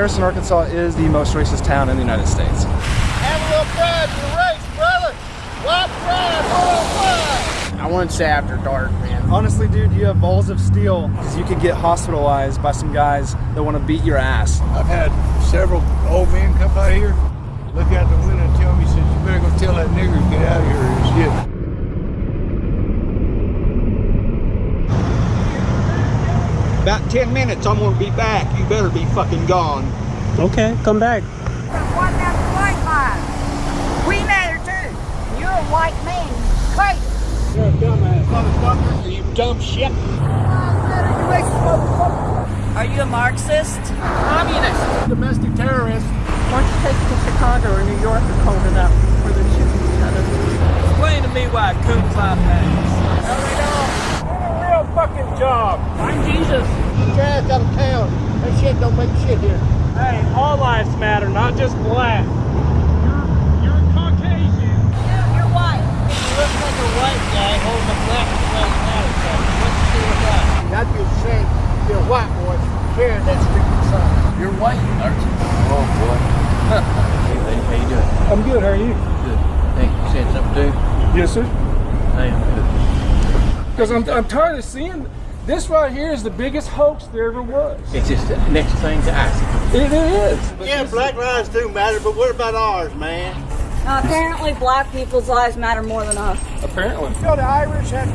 Harrison, Arkansas is the most racist town in the United States. Have a little pride in your race, brother. White pride, worldwide. I wouldn't say after dark, man. Honestly, dude, you have balls of steel because you could get hospitalized by some guys that want to beat your ass. I've had several old men come by here, look out the window and tell me, says, you better go tell that nigger to get out of here or shit. About 10 minutes, I'm gonna be back. You better be fucking gone. Okay, come back. One down the white line. We matter too. You're a white man. Crazy. You're a dumbass motherfucker. You dumb shit. Are you a Marxist? Communist. Domestic terrorist. Why don't you take it to Chicago or New York or cold it up where they're shooting each other? Explain to me why coon fly bags. Real job. I'm Jesus. Get your ass out of town. That shit don't make shit here. Hey, all lives matter, not just black. You're, you're Caucasian. You're white. You look like a white guy holding a black lives matter sign. What's the deal with that? I'd be ashamed to be a white boy carrying that stupid sign. You're white, aren't you? Oh boy. hey, lady, how you doing? I'm good. How are you? Good. Hey, you saying something too? Yes, sir. I am good. Because I'm, I'm tired of seeing this right here is the biggest hoax there ever was. It's just the next thing to ask. It is. Yeah, black lives do matter, but what about ours, man? Uh, apparently, black people's lives matter more than us. Apparently. You know, the Irish had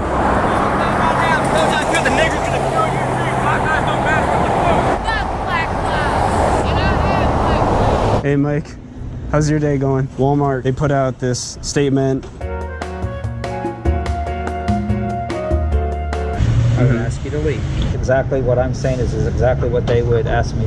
The nigger's gonna kill you. My guys don't matter. Hey, Mike. How's your day going? Walmart, they put out this statement. I would ask you to leave. Exactly what I'm saying is, is exactly what they would ask me